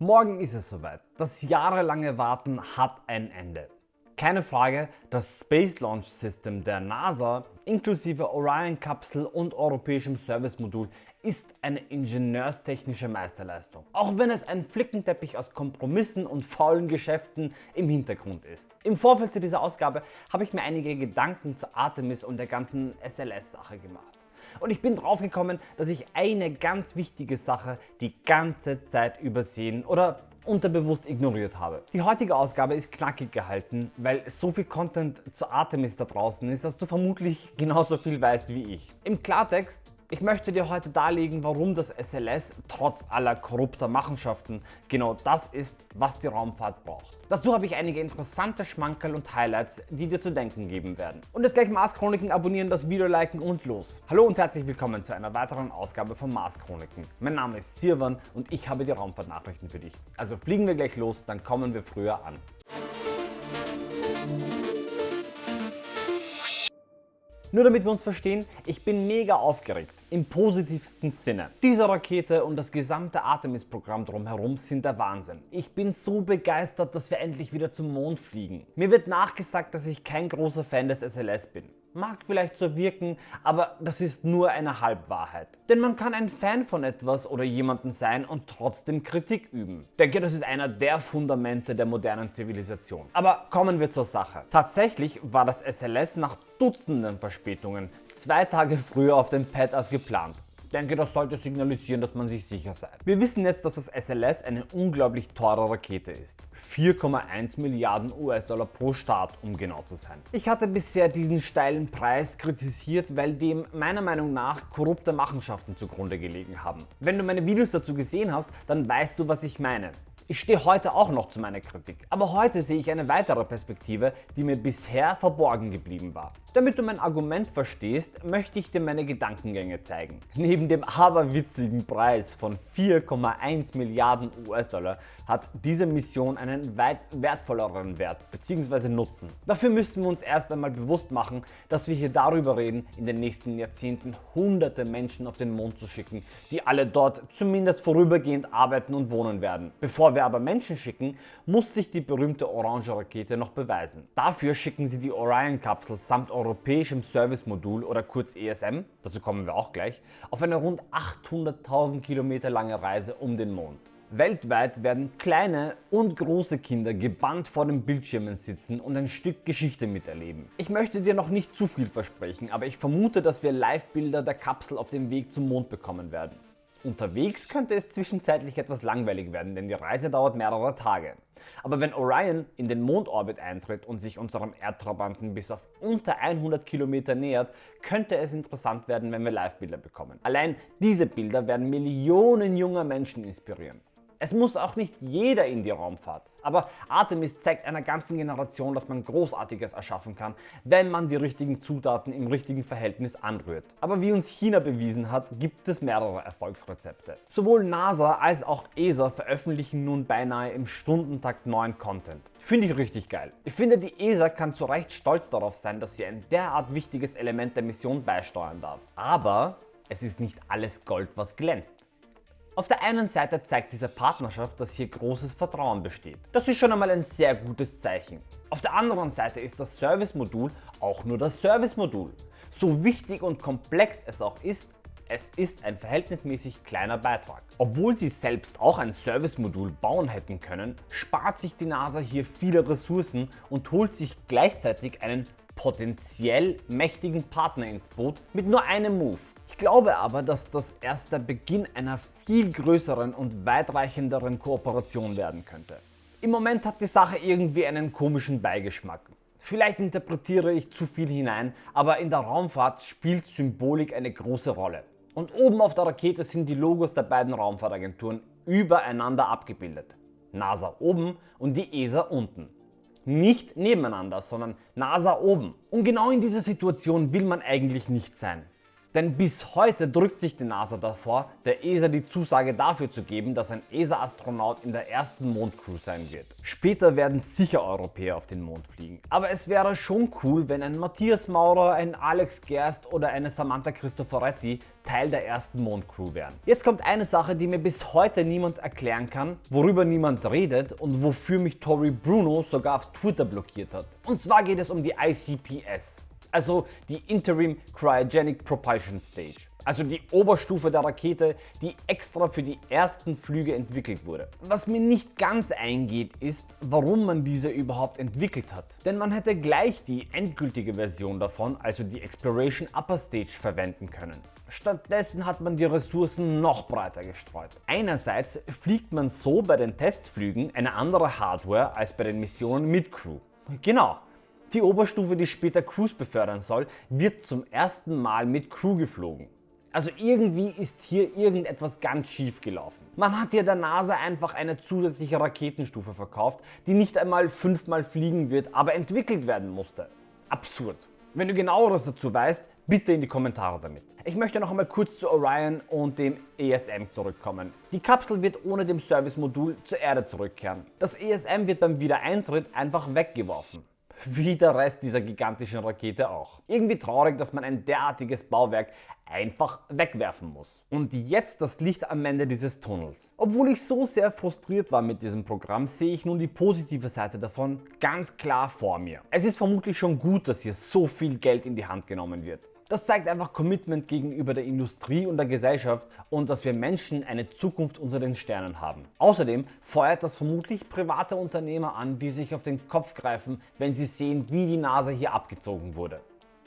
Morgen ist es soweit. Das jahrelange Warten hat ein Ende. Keine Frage, das Space Launch System der NASA inklusive Orion-Kapsel und europäischem Servicemodul ist eine ingenieurstechnische Meisterleistung. Auch wenn es ein Flickenteppich aus Kompromissen und faulen Geschäften im Hintergrund ist. Im Vorfeld zu dieser Ausgabe habe ich mir einige Gedanken zu Artemis und der ganzen SLS-Sache gemacht. Und ich bin drauf gekommen, dass ich eine ganz wichtige Sache die ganze Zeit übersehen oder unterbewusst ignoriert habe. Die heutige Ausgabe ist knackig gehalten, weil so viel Content zu Artemis da draußen ist, dass du vermutlich genauso viel weißt wie ich. Im Klartext ich möchte dir heute darlegen, warum das SLS trotz aller korrupter Machenschaften genau das ist, was die Raumfahrt braucht. Dazu habe ich einige interessante Schmankerl und Highlights, die dir zu denken geben werden. Und jetzt gleich Mars Chroniken abonnieren, das Video liken und los. Hallo und herzlich willkommen zu einer weiteren Ausgabe von Mars Chroniken. Mein Name ist Sirwan und ich habe die Raumfahrtnachrichten für dich. Also fliegen wir gleich los, dann kommen wir früher an. Nur damit wir uns verstehen, ich bin mega aufgeregt, im positivsten Sinne. Diese Rakete und das gesamte Artemis-Programm drumherum sind der Wahnsinn. Ich bin so begeistert, dass wir endlich wieder zum Mond fliegen. Mir wird nachgesagt, dass ich kein großer Fan des SLS bin. Mag vielleicht so wirken, aber das ist nur eine Halbwahrheit. Denn man kann ein Fan von etwas oder jemanden sein und trotzdem Kritik üben. Ich denke, das ist einer der Fundamente der modernen Zivilisation. Aber kommen wir zur Sache. Tatsächlich war das SLS nach Dutzenden Verspätungen zwei Tage früher auf dem Pad als geplant denke, das sollte signalisieren, dass man sich sicher sei. Wir wissen jetzt, dass das SLS eine unglaublich teure Rakete ist. 4,1 Milliarden US-Dollar pro Start, um genau zu sein. Ich hatte bisher diesen steilen Preis kritisiert, weil dem meiner Meinung nach korrupte Machenschaften zugrunde gelegen haben. Wenn du meine Videos dazu gesehen hast, dann weißt du, was ich meine. Ich stehe heute auch noch zu meiner Kritik, aber heute sehe ich eine weitere Perspektive, die mir bisher verborgen geblieben war. Damit du mein Argument verstehst, möchte ich dir meine Gedankengänge zeigen. Neben dem aberwitzigen Preis von 4,1 Milliarden US-Dollar hat diese Mission einen weit wertvolleren Wert bzw. Nutzen. Dafür müssen wir uns erst einmal bewusst machen, dass wir hier darüber reden, in den nächsten Jahrzehnten hunderte Menschen auf den Mond zu schicken, die alle dort zumindest vorübergehend arbeiten und wohnen werden. Bevor wir aber Menschen schicken, muss sich die berühmte Orange Rakete noch beweisen. Dafür schicken sie die Orion-Kapsel samt europäischem Service-Modul oder kurz ESM, dazu kommen wir auch gleich, auf eine rund 800.000 Kilometer lange Reise um den Mond. Weltweit werden kleine und große Kinder gebannt vor den Bildschirmen sitzen und ein Stück Geschichte miterleben. Ich möchte dir noch nicht zu viel versprechen, aber ich vermute, dass wir Live-Bilder der Kapsel auf dem Weg zum Mond bekommen werden. Unterwegs könnte es zwischenzeitlich etwas langweilig werden, denn die Reise dauert mehrere Tage. Aber wenn Orion in den Mondorbit eintritt und sich unserem Erdtrabanten bis auf unter 100 Kilometer nähert, könnte es interessant werden, wenn wir Live-Bilder bekommen. Allein diese Bilder werden Millionen junger Menschen inspirieren. Es muss auch nicht jeder in die Raumfahrt. Aber Artemis zeigt einer ganzen Generation, dass man Großartiges erschaffen kann, wenn man die richtigen Zutaten im richtigen Verhältnis anrührt. Aber wie uns China bewiesen hat, gibt es mehrere Erfolgsrezepte. Sowohl NASA als auch ESA veröffentlichen nun beinahe im Stundentakt neuen Content. Finde ich richtig geil. Ich finde die ESA kann zu Recht stolz darauf sein, dass sie ein derart wichtiges Element der Mission beisteuern darf. Aber es ist nicht alles Gold, was glänzt. Auf der einen Seite zeigt diese Partnerschaft, dass hier großes Vertrauen besteht. Das ist schon einmal ein sehr gutes Zeichen. Auf der anderen Seite ist das Service-Modul auch nur das Service-Modul. So wichtig und komplex es auch ist, es ist ein verhältnismäßig kleiner Beitrag. Obwohl sie selbst auch ein Service-Modul bauen hätten können, spart sich die NASA hier viele Ressourcen und holt sich gleichzeitig einen potenziell mächtigen Partner ins Boot mit nur einem Move. Ich glaube aber, dass das erst der Beginn einer viel größeren und weitreichenderen Kooperation werden könnte. Im Moment hat die Sache irgendwie einen komischen Beigeschmack. Vielleicht interpretiere ich zu viel hinein, aber in der Raumfahrt spielt Symbolik eine große Rolle. Und oben auf der Rakete sind die Logos der beiden Raumfahrtagenturen übereinander abgebildet. NASA oben und die ESA unten. Nicht nebeneinander, sondern NASA oben. Und genau in dieser Situation will man eigentlich nicht sein. Denn bis heute drückt sich die NASA davor, der ESA die Zusage dafür zu geben, dass ein ESA-Astronaut in der ersten Mondcrew sein wird. Später werden sicher Europäer auf den Mond fliegen. Aber es wäre schon cool, wenn ein Matthias Maurer, ein Alex Gerst oder eine Samantha Cristoforetti Teil der ersten Mondcrew wären. Jetzt kommt eine Sache, die mir bis heute niemand erklären kann, worüber niemand redet und wofür mich Tori Bruno sogar auf Twitter blockiert hat. Und zwar geht es um die ICPS also die Interim Cryogenic Propulsion Stage, also die Oberstufe der Rakete, die extra für die ersten Flüge entwickelt wurde. Was mir nicht ganz eingeht ist, warum man diese überhaupt entwickelt hat. Denn man hätte gleich die endgültige Version davon, also die Exploration Upper Stage verwenden können. Stattdessen hat man die Ressourcen noch breiter gestreut. Einerseits fliegt man so bei den Testflügen eine andere Hardware als bei den Missionen mit Crew. Genau, die Oberstufe, die später Crews befördern soll, wird zum ersten Mal mit Crew geflogen. Also irgendwie ist hier irgendetwas ganz schief gelaufen. Man hat hier der NASA einfach eine zusätzliche Raketenstufe verkauft, die nicht einmal fünfmal fliegen wird, aber entwickelt werden musste. Absurd. Wenn du genaueres dazu weißt, bitte in die Kommentare damit. Ich möchte noch einmal kurz zu Orion und dem ESM zurückkommen. Die Kapsel wird ohne dem Service-Modul zur Erde zurückkehren. Das ESM wird beim Wiedereintritt einfach weggeworfen wie der Rest dieser gigantischen Rakete auch. Irgendwie traurig, dass man ein derartiges Bauwerk einfach wegwerfen muss. Und jetzt das Licht am Ende dieses Tunnels. Obwohl ich so sehr frustriert war mit diesem Programm, sehe ich nun die positive Seite davon ganz klar vor mir. Es ist vermutlich schon gut, dass hier so viel Geld in die Hand genommen wird. Das zeigt einfach Commitment gegenüber der Industrie und der Gesellschaft und dass wir Menschen eine Zukunft unter den Sternen haben. Außerdem feuert das vermutlich private Unternehmer an, die sich auf den Kopf greifen, wenn sie sehen, wie die Nase hier abgezogen wurde.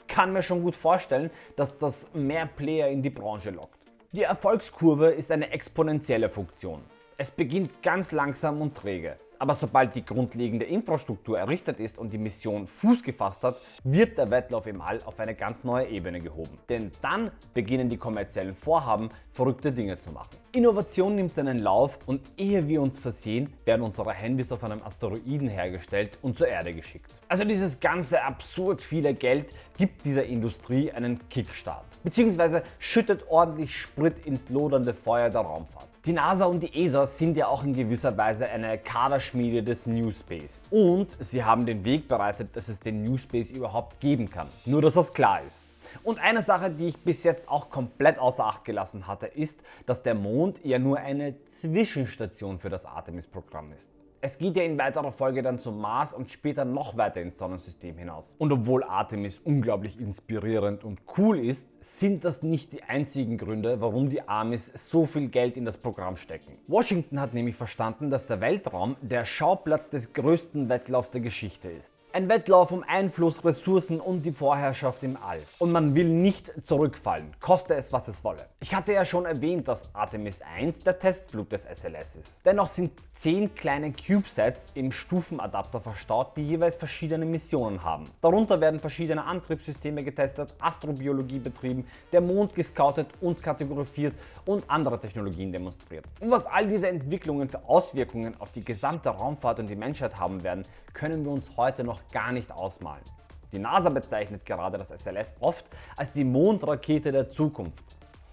Kann mir schon gut vorstellen, dass das mehr Player in die Branche lockt. Die Erfolgskurve ist eine exponentielle Funktion. Es beginnt ganz langsam und träge. Aber sobald die grundlegende Infrastruktur errichtet ist und die Mission Fuß gefasst hat, wird der Wettlauf im All auf eine ganz neue Ebene gehoben. Denn dann beginnen die kommerziellen Vorhaben, verrückte Dinge zu machen. Innovation nimmt seinen Lauf und ehe wir uns versehen, werden unsere Handys auf einem Asteroiden hergestellt und zur Erde geschickt. Also dieses ganze absurd viele Geld gibt dieser Industrie einen Kickstart, beziehungsweise schüttet ordentlich Sprit ins lodernde Feuer der Raumfahrt. Die NASA und die ESA sind ja auch in gewisser Weise eine Kaderschmiede des New Space. Und sie haben den Weg bereitet, dass es den New Space überhaupt geben kann. Nur dass das klar ist. Und eine Sache, die ich bis jetzt auch komplett außer Acht gelassen hatte, ist, dass der Mond ja nur eine Zwischenstation für das Artemis-Programm ist. Es geht ja in weiterer Folge dann zum Mars und später noch weiter ins Sonnensystem hinaus. Und obwohl Artemis unglaublich inspirierend und cool ist, sind das nicht die einzigen Gründe, warum die Amis so viel Geld in das Programm stecken. Washington hat nämlich verstanden, dass der Weltraum der Schauplatz des größten Wettlaufs der Geschichte ist. Ein Wettlauf um Einfluss, Ressourcen und die Vorherrschaft im All. Und man will nicht zurückfallen, koste es was es wolle. Ich hatte ja schon erwähnt, dass Artemis 1 der Testflug des SLS ist. Dennoch sind 10 kleine CubeSats im Stufenadapter verstaut, die jeweils verschiedene Missionen haben. Darunter werden verschiedene Antriebssysteme getestet, Astrobiologie betrieben, der Mond gescoutet und kategorisiert und andere Technologien demonstriert. Und was all diese Entwicklungen für Auswirkungen auf die gesamte Raumfahrt und die Menschheit haben werden, können wir uns heute noch gar nicht ausmalen. Die NASA bezeichnet gerade das SLS oft als die Mondrakete der Zukunft.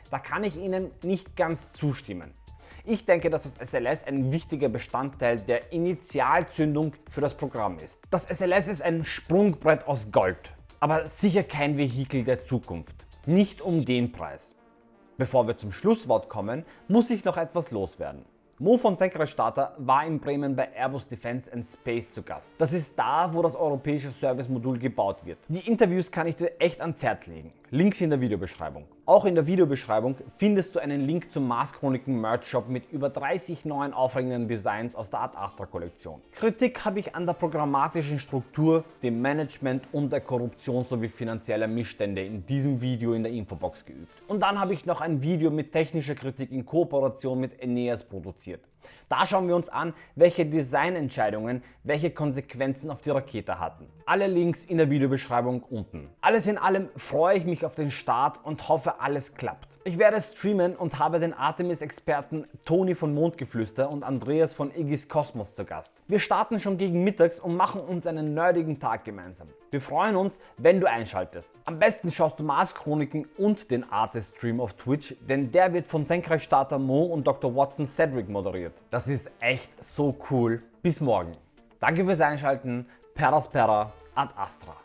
Da kann ich Ihnen nicht ganz zustimmen. Ich denke, dass das SLS ein wichtiger Bestandteil der Initialzündung für das Programm ist. Das SLS ist ein Sprungbrett aus Gold, aber sicher kein Vehikel der Zukunft. Nicht um den Preis. Bevor wir zum Schlusswort kommen, muss ich noch etwas loswerden. Mo von Senkrechtstarter war in Bremen bei Airbus Defence and Space zu Gast. Das ist da, wo das europäische Service-Modul gebaut wird. Die Interviews kann ich dir echt ans Herz legen. Links in der Videobeschreibung. Auch in der Videobeschreibung findest du einen Link zum Mars Chroniken Merch Shop mit über 30 neuen aufregenden Designs aus der Art Astra Kollektion. Kritik habe ich an der programmatischen Struktur, dem Management und der Korruption sowie finanzieller Missstände in diesem Video in der Infobox geübt. Und dann habe ich noch ein Video mit technischer Kritik in Kooperation mit Eneas produziert. Da schauen wir uns an, welche Designentscheidungen welche Konsequenzen auf die Rakete hatten. Alle Links in der Videobeschreibung unten. Alles in allem freue ich mich auf den Start und hoffe alles klappt. Ich werde streamen und habe den Artemis-Experten Toni von Mondgeflüster und Andreas von Iggy's Kosmos zu Gast. Wir starten schon gegen mittags und machen uns einen nerdigen Tag gemeinsam. Wir freuen uns, wenn du einschaltest. Am besten schaust du Mars Chroniken und den Artist Stream auf Twitch, denn der wird von Senkrechtstarter Mo und Dr. Watson Cedric moderiert. Das ist echt so cool. Bis morgen. Danke fürs Einschalten. Peraspera ad Astra.